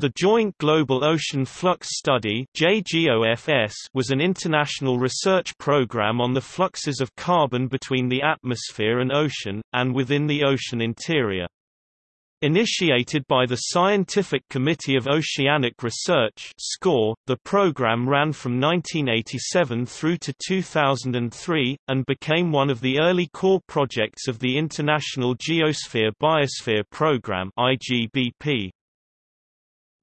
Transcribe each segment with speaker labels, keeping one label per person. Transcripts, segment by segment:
Speaker 1: The Joint Global Ocean Flux Study was an international research program on the fluxes of carbon between the atmosphere and ocean, and within the ocean interior. Initiated by the Scientific Committee of Oceanic Research the program ran from 1987 through to 2003, and became one of the early core projects of the International Geosphere-Biosphere Program IGBP.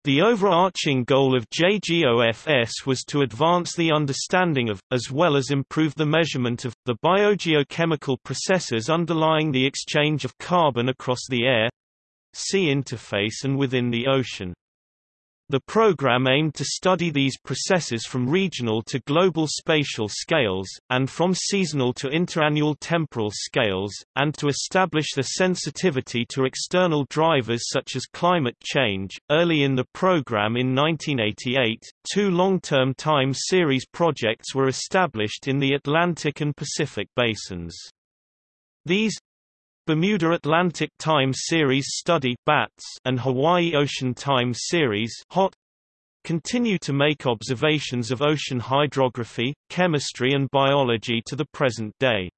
Speaker 1: The overarching goal of JGOFS was to advance the understanding of, as well as improve the measurement of, the biogeochemical processes underlying the exchange of carbon across the air sea interface and within the ocean. The program aimed to study these processes from regional to global spatial scales, and from seasonal to interannual temporal scales, and to establish the sensitivity to external drivers such as climate change. Early in the program in 1988, two long-term time series projects were established in the Atlantic and Pacific basins. These Bermuda Atlantic Time Series Study BATS and Hawaii Ocean Time Series HOT continue to make observations of ocean hydrography, chemistry and biology to the present day.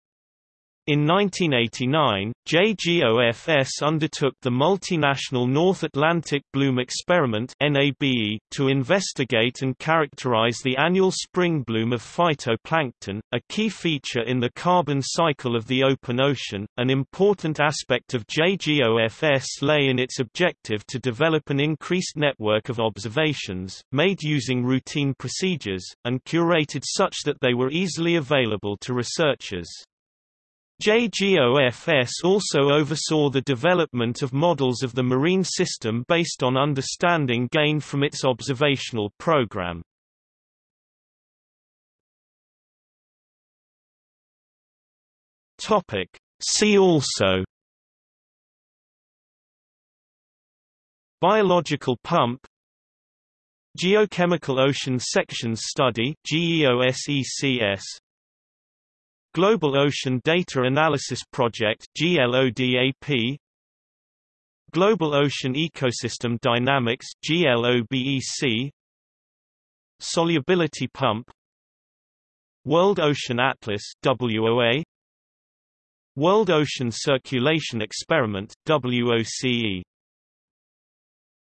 Speaker 1: In 1989, JGOFS undertook the multinational North Atlantic Bloom Experiment to investigate and characterize the annual spring bloom of phytoplankton, a key feature in the carbon cycle of the open ocean. An important aspect of JGOFS lay in its objective to develop an increased network of observations, made using routine procedures, and curated such that they were easily available to researchers. JGOFS also oversaw the development of models of the marine system based on understanding gained from its observational program. See also. Biological pump. Geochemical Ocean Sections Study GEOSECS Global Ocean Data Analysis Project GLODAP Global Ocean Ecosystem Dynamics GLOBEC Solubility Pump. World Ocean Atlas WOA World Ocean Circulation Experiment WOCE